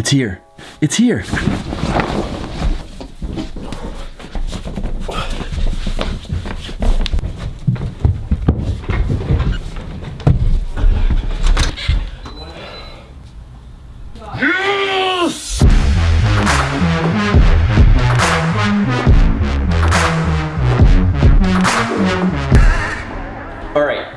It's here. It's here.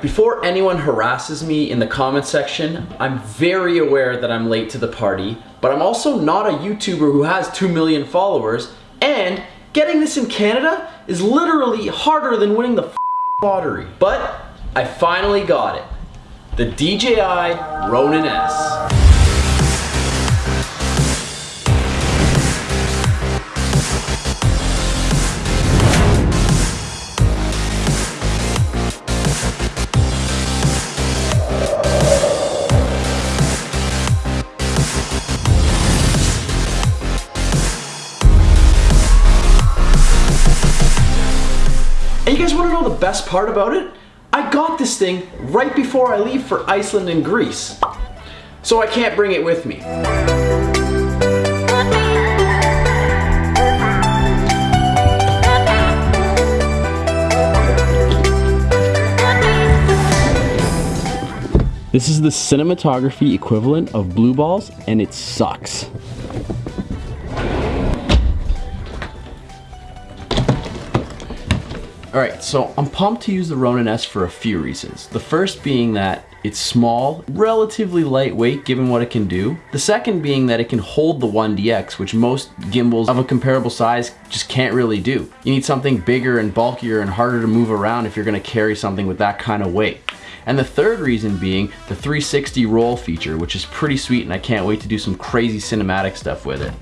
Before anyone harasses me in the comment section, I'm very aware that I'm late to the party, but I'm also not a YouTuber who has 2 million followers, and getting this in Canada is literally harder than winning the lottery. But I finally got it. The DJI Ronin S. And you guys wanna know the best part about it? I got this thing right before I leave for Iceland and Greece. So I can't bring it with me. This is the cinematography equivalent of blue balls and it sucks. Alright, so I'm pumped to use the Ronin S for a few reasons. The first being that it's small, relatively lightweight given what it can do. The second being that it can hold the 1DX, which most gimbals of a comparable size just can't really do. You need something bigger and bulkier and harder to move around if you're gonna carry something with that kind of weight. And the third reason being the 360 roll feature, which is pretty sweet and I can't wait to do some crazy cinematic stuff with it.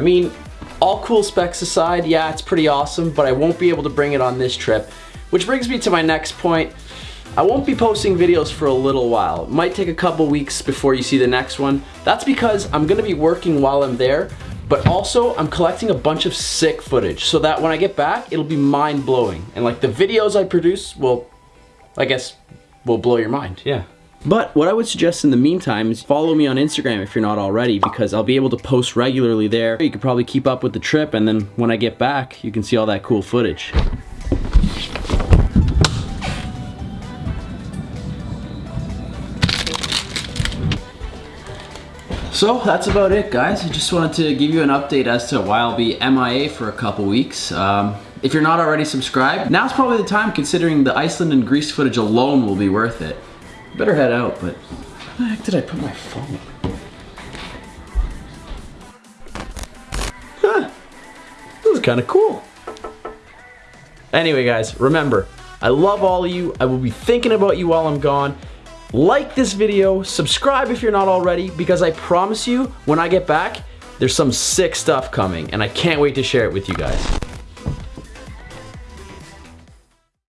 I mean, all cool specs aside, yeah, it's pretty awesome, but I won't be able to bring it on this trip. Which brings me to my next point. I won't be posting videos for a little while. It might take a couple weeks before you see the next one. That's because I'm gonna be working while I'm there, but also I'm collecting a bunch of sick footage so that when I get back, it'll be mind blowing. And like the videos I produce will, I guess, will blow your mind, yeah. But what I would suggest in the meantime is follow me on Instagram if you're not already because I'll be able to post regularly there. You could probably keep up with the trip and then when I get back, you can see all that cool footage. So that's about it guys. I just wanted to give you an update as to why I'll be MIA for a couple weeks. Um, if you're not already subscribed, now's probably the time considering the Iceland and Greece footage alone will be worth it. Better head out, but where the heck did I put my phone? Huh. This is kind of cool. Anyway, guys, remember, I love all of you. I will be thinking about you while I'm gone. Like this video, subscribe if you're not already, because I promise you, when I get back, there's some sick stuff coming, and I can't wait to share it with you guys.